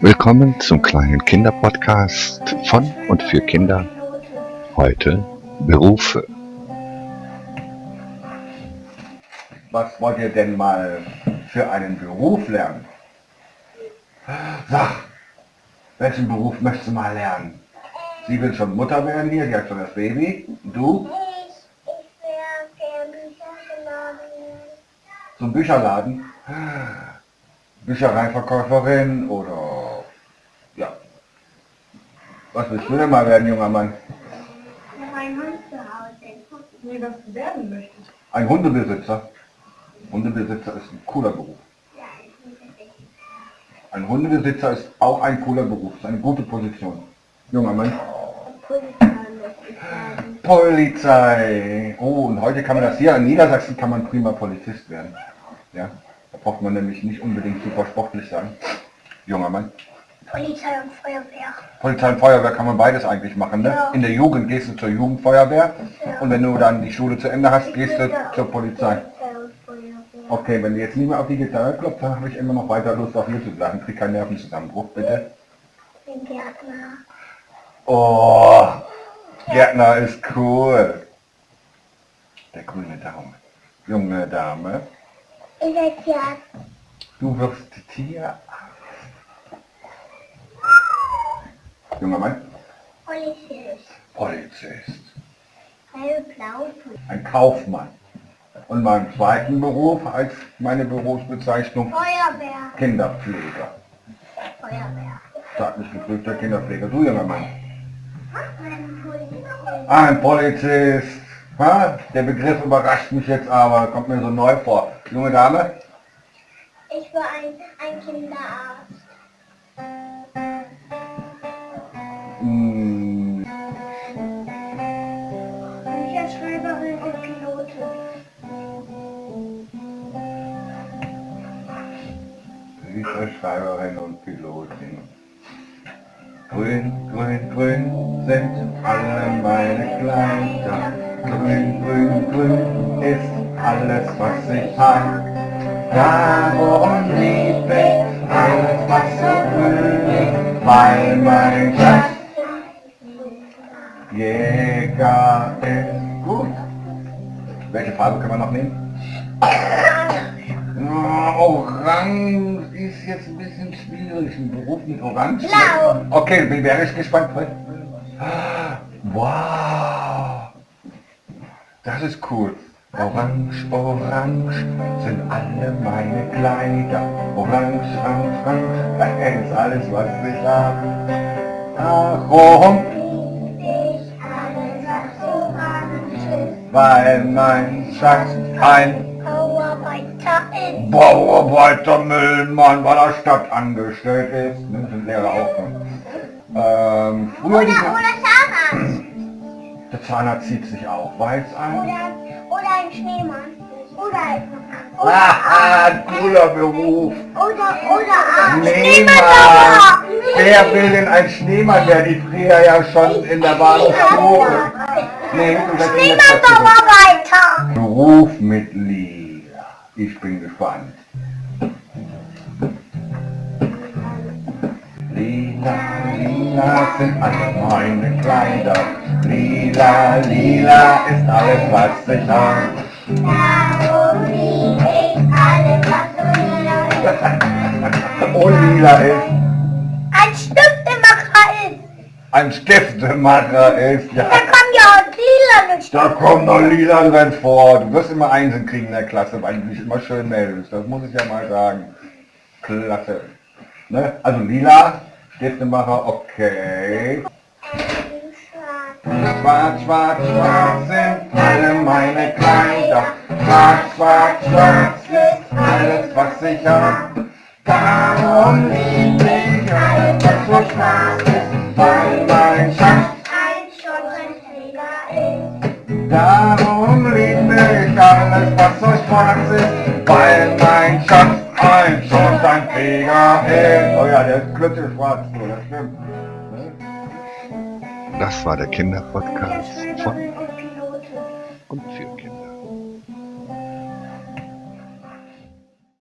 Willkommen zum kleinen Kinderpodcast von und für Kinder. Heute Berufe. Was wollt ihr denn mal für einen Beruf lernen? Sag, welchen Beruf möchtest du mal lernen? Sie will schon Mutter werden hier, sie hat schon das Baby. Und du? Zum Bücherladen? Büchereiverkäuferin oder... Was willst du denn mal werden, junger Mann? Noch ein Hund zu Hause. Nee, was du werden möchtest. Ein Hundebesitzer. Hundebesitzer ist ein cooler Beruf. Ich. Ein Hundebesitzer ist auch ein cooler Beruf, ist eine gute Position. Junger Mann. Ich. Polizei. Oh, und heute kann man das hier in Niedersachsen kann man prima Polizist werden. Ja, da braucht man nämlich nicht unbedingt super sportlich sein. Junger Mann. Polizei und Feuerwehr. Polizei und Feuerwehr kann man beides eigentlich machen. Ne? Ja. In der Jugend gehst du zur Jugendfeuerwehr Ja. und wenn du dann die Schule zu Ende hast, gehst du zur Polizei. Polizei und Feuerwehr. Okay, wenn du jetzt nicht mehr auf die Gitarre klopfst, dann habe ich immer noch weiter Lust auf bleiben. Krieg keinen Nervenzusammenbruch, bitte. Den Gärtner. Oh, Gärtner ist cool. Der grüne Daumen. Junge Dame, Ich werde Gärtner. du wirst Tierarzt. Junger Mann, Polizist. Polizist. Hellblau. Ein Kaufmann. Und meinen zweiten Beruf als meine Berufsbezeichnung Feuerwehr. Kinderpfleger. Feuerwehr. Staatlich geprüfter Kinderpfleger. Du junger Mann. Ein Polizist. Ein Polizist. Ha? Der Begriff überrascht mich jetzt aber, kommt mir so neu vor. Junge Dame? Ich war ein, ein Kinderarzt. Hm, Bücherschreiberin und Pilotin. Bücherschreiberin und Pilotin. Grün, grün, grün sind alle meine Kleider. Grün, grün, grün ist alles, was ich hab. Darum lieb ich alles, was so grün ist, weil mein Schatz Ist gut. Welche Farbe können wir noch nehmen? Oh, Orange ist jetzt ein bisschen schwierig. Ein Beruf mit Orange. Blau. Okay, bin wäre ich gespannt. Wow. Das ist cool. Orange, orange sind alle meine Kleider. Orange, orange, orange, das ist alles, was ich habe. Warum? Weil mein Schatz ein Bauarbeiter ist. Bauarbeiter Müllmann bei der Stadt angestellt ist. Sind Lehrer auch. Ne? Ähm, früher Oder, die, oder Zahnarzt. der Zahnarzt zieht sich auch weiß an. Oder, oder ein Schneemann. Oder ein Haha, cooler Beruf. Oder, oder ein Schneemann. Wer will denn ein Schneemann werden? Die früher ja schon in der Bahnhofsschule. Nee. Beruf mit Lila. Ich bin gespannt. Lila, lila sind alle meine Kleider. Lila, lila ist alles, was ich habe. Darum lieb ich alles, was so lila ist. Und lila ist Ein Stiftemacher ist. ein Stiftemacher ist. Ja, kommt ja auch lila nicht. Da kommt noch lila drin vor. Du wirst immer Einsen kriegen in der Klasse, weil du dich immer schön meldest. Das muss ich ja mal sagen. Klasse. Ne? Also lila, Stiftemacher, okay. Schwarz, schwarz, schwarz sind alle meine Kleider. Schwarz, schwarz, schwarz ist alles, was ich hab. Darum lieb ich alles, was so schwarz alles, was so schwarz ist, weil mein Schatz ein Schornsteinfeger ist. Oh ja, der ist glücklich schwarz, so, das stimmt. Das war der Kinderpodcast von